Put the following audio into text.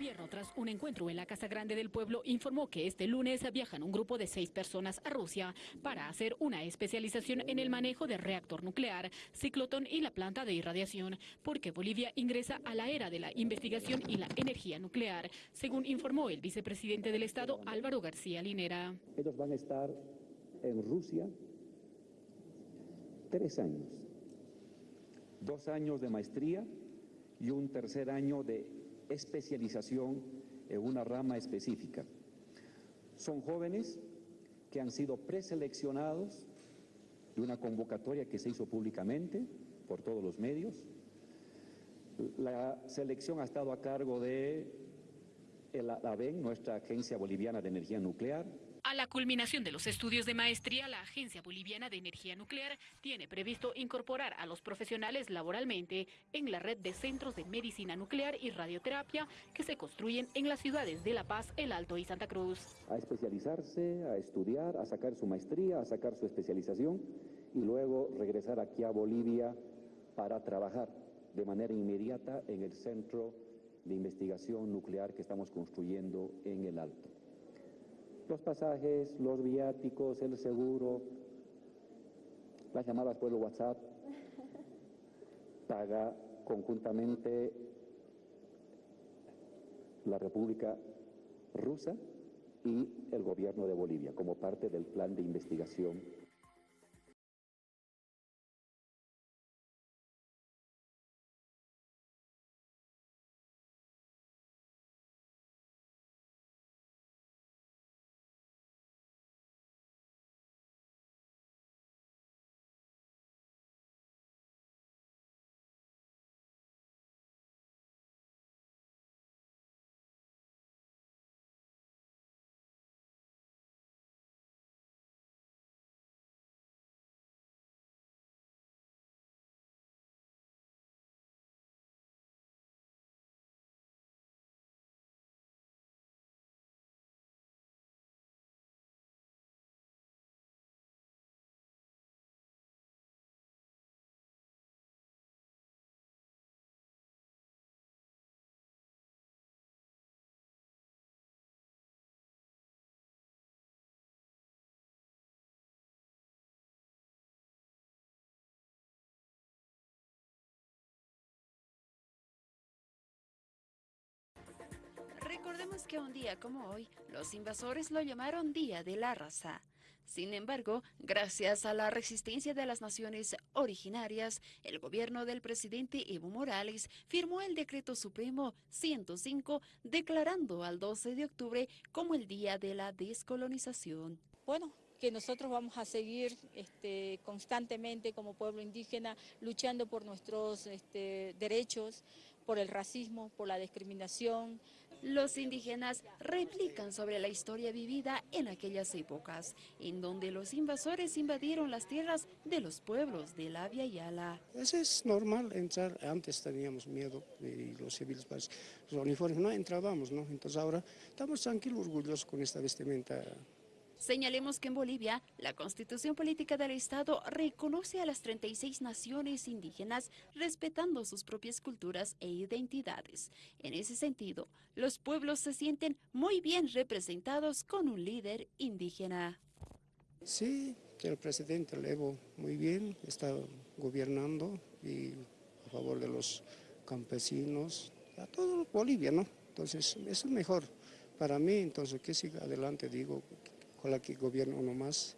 gobierno, tras un encuentro en la Casa Grande del Pueblo, informó que este lunes viajan un grupo de seis personas a Rusia para hacer una especialización en el manejo de reactor nuclear, ciclotón y la planta de irradiación, porque Bolivia ingresa a la era de la investigación y la energía nuclear, según informó el vicepresidente del Estado, Álvaro García Linera. Ellos van a estar en Rusia tres años, dos años de maestría y un tercer año de especialización en una rama específica. Son jóvenes que han sido preseleccionados de una convocatoria que se hizo públicamente por todos los medios. La selección ha estado a cargo de la ABEN, nuestra Agencia Boliviana de Energía Nuclear, a la culminación de los estudios de maestría, la Agencia Boliviana de Energía Nuclear tiene previsto incorporar a los profesionales laboralmente en la red de centros de medicina nuclear y radioterapia que se construyen en las ciudades de La Paz, El Alto y Santa Cruz. A especializarse, a estudiar, a sacar su maestría, a sacar su especialización y luego regresar aquí a Bolivia para trabajar de manera inmediata en el centro de investigación nuclear que estamos construyendo en El Alto los pasajes, los viáticos, el seguro, las llamadas por el WhatsApp, paga conjuntamente la República Rusa y el gobierno de Bolivia como parte del plan de investigación Recordemos que un día como hoy, los invasores lo llamaron Día de la Raza. Sin embargo, gracias a la resistencia de las naciones originarias, el gobierno del presidente Evo Morales firmó el Decreto Supremo 105, declarando al 12 de octubre como el Día de la Descolonización. Bueno, que nosotros vamos a seguir este, constantemente como pueblo indígena luchando por nuestros este, derechos, por el racismo, por la discriminación. Los indígenas replican sobre la historia vivida en aquellas épocas, en donde los invasores invadieron las tierras de los pueblos de la Via Yala. Eso es normal entrar, antes teníamos miedo y los civiles, los uniformes no entrábamos, ¿no? Entonces ahora estamos tranquilos, orgullosos con esta vestimenta Señalemos que en Bolivia, la Constitución Política del Estado reconoce a las 36 naciones indígenas respetando sus propias culturas e identidades. En ese sentido, los pueblos se sienten muy bien representados con un líder indígena. Sí, el presidente Levo muy bien, está gobernando y a favor de los campesinos, a todo Bolivia, ¿no? Entonces, eso es mejor para mí, entonces que siga adelante, digo, la que gobierna uno más.